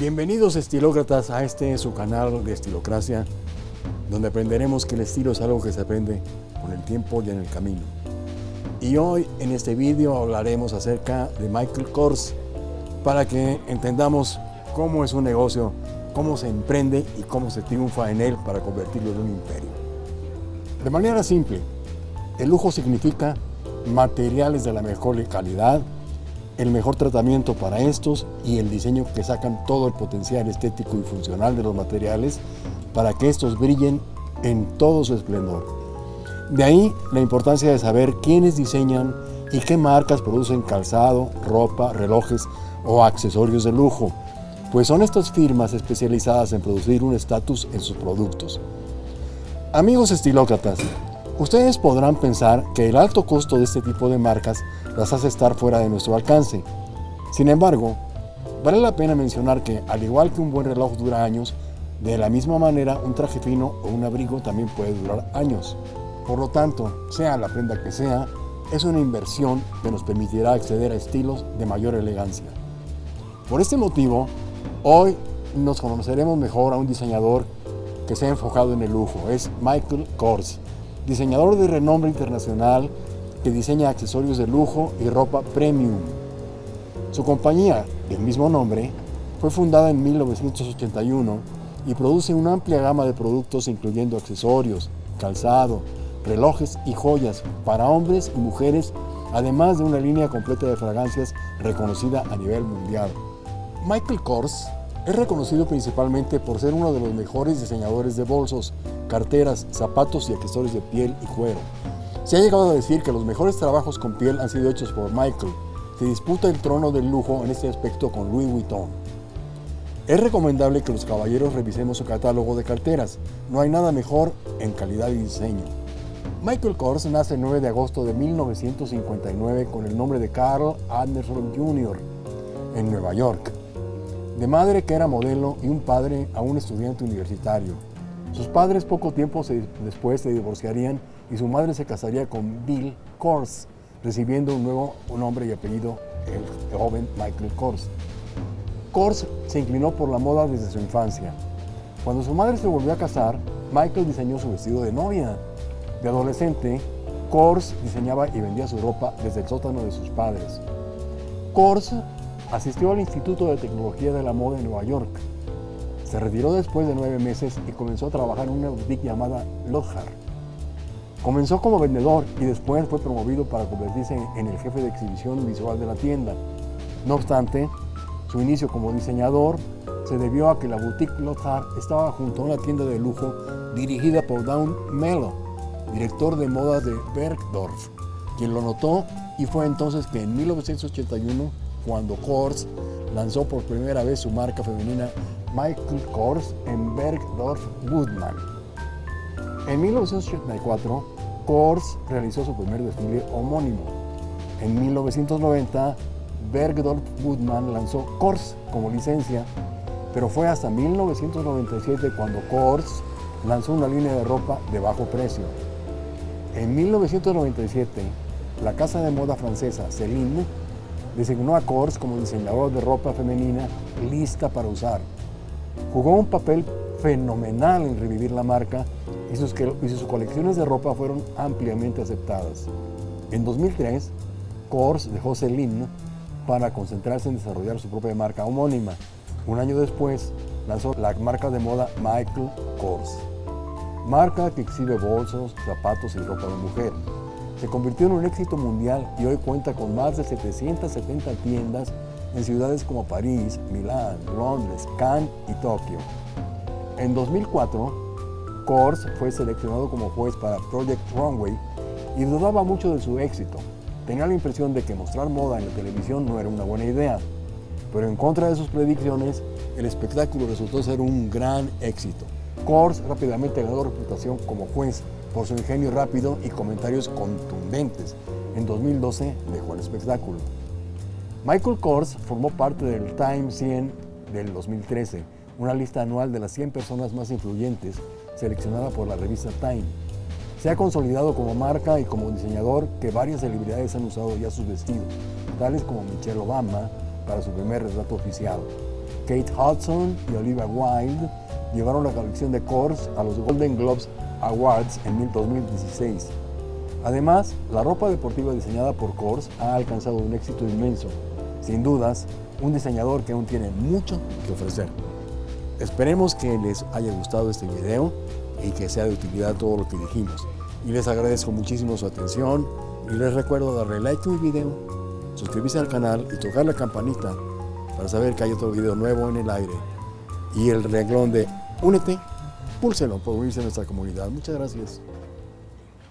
Bienvenidos estilócratas a este su canal de Estilocracia, donde aprenderemos que el estilo es algo que se aprende con el tiempo y en el camino. Y hoy en este vídeo hablaremos acerca de Michael Kors para que entendamos cómo es un negocio, cómo se emprende y cómo se triunfa en él para convertirlo en un imperio. De manera simple, el lujo significa materiales de la mejor calidad, el mejor tratamiento para estos y el diseño que sacan todo el potencial estético y funcional de los materiales para que estos brillen en todo su esplendor. De ahí la importancia de saber quiénes diseñan y qué marcas producen calzado, ropa, relojes o accesorios de lujo, pues son estas firmas especializadas en producir un estatus en sus productos. Amigos estilócratas, ustedes podrán pensar que el alto costo de este tipo de marcas las hace estar fuera de nuestro alcance. Sin embargo, vale la pena mencionar que, al igual que un buen reloj dura años, de la misma manera un traje fino o un abrigo también puede durar años. Por lo tanto, sea la prenda que sea, es una inversión que nos permitirá acceder a estilos de mayor elegancia. Por este motivo, hoy nos conoceremos mejor a un diseñador que se ha enfocado en el lujo. Es Michael Kors, diseñador de renombre internacional que diseña accesorios de lujo y ropa premium. Su compañía, del mismo nombre, fue fundada en 1981 y produce una amplia gama de productos incluyendo accesorios, calzado, relojes y joyas para hombres y mujeres, además de una línea completa de fragancias reconocida a nivel mundial. Michael Kors es reconocido principalmente por ser uno de los mejores diseñadores de bolsos, carteras, zapatos y accesorios de piel y cuero. Se ha llegado a decir que los mejores trabajos con piel han sido hechos por Michael. Se disputa el trono del lujo en este aspecto con Louis Vuitton. Es recomendable que los caballeros revisemos su catálogo de carteras. No hay nada mejor en calidad y diseño. Michael Kors nace el 9 de agosto de 1959 con el nombre de Carl Anderson Jr. en Nueva York. De madre que era modelo y un padre a un estudiante universitario. Sus padres poco tiempo después se divorciarían y su madre se casaría con Bill Kors, recibiendo un nuevo nombre y apellido, el joven Michael Kors. Kors se inclinó por la moda desde su infancia. Cuando su madre se volvió a casar, Michael diseñó su vestido de novia. De adolescente, Kors diseñaba y vendía su ropa desde el sótano de sus padres. Kors asistió al Instituto de Tecnología de la Moda en Nueva York. Se retiró después de nueve meses y comenzó a trabajar en una boutique llamada Lohar. Comenzó como vendedor y después fue promovido para convertirse en el jefe de exhibición visual de la tienda. No obstante, su inicio como diseñador se debió a que la boutique Lothar estaba junto a una tienda de lujo dirigida por Dawn Mello, director de moda de Bergdorf, quien lo notó y fue entonces que en 1981, cuando Kors lanzó por primera vez su marca femenina Michael Kors en Bergdorf Woodman. En 1984, Kors realizó su primer desfile homónimo. En 1990, Bergdorf Woodman lanzó Kors como licencia, pero fue hasta 1997 cuando Kors lanzó una línea de ropa de bajo precio. En 1997, la casa de moda francesa Celine designó a Kors como diseñador de ropa femenina lista para usar. Jugó un papel fenomenal en revivir la marca y sus, y sus colecciones de ropa fueron ampliamente aceptadas. En 2003, Kors dejó Celine para concentrarse en desarrollar su propia marca homónima. Un año después, lanzó la marca de moda Michael Kors, marca que exhibe bolsos, zapatos y ropa de mujer. Se convirtió en un éxito mundial y hoy cuenta con más de 770 tiendas en ciudades como París, Milán, Londres, Cannes y Tokio. En 2004, Kors fue seleccionado como juez para Project Runway y dudaba mucho de su éxito. Tenía la impresión de que mostrar moda en la televisión no era una buena idea, pero en contra de sus predicciones, el espectáculo resultó ser un gran éxito. Kors rápidamente ganó reputación como juez por su ingenio rápido y comentarios contundentes. En 2012 dejó el espectáculo. Michael Kors formó parte del Time 100 del 2013, una lista anual de las 100 personas más influyentes seleccionada por la revista Time. Se ha consolidado como marca y como diseñador que varias celebridades han usado ya sus vestidos, tales como Michelle Obama para su primer retrato oficial. Kate Hudson y Olivia Wilde llevaron la colección de Kors a los Golden Globes Awards en 2016. Además, la ropa deportiva diseñada por Kors ha alcanzado un éxito inmenso. Sin dudas, un diseñador que aún tiene mucho que ofrecer. Esperemos que les haya gustado este video y que sea de utilidad todo lo que dijimos. Y les agradezco muchísimo su atención y les recuerdo darle like a mi video, suscribirse al canal y tocar la campanita para saber que hay otro video nuevo en el aire. Y el renglón de Únete, púlselo por unirse a nuestra comunidad. Muchas gracias.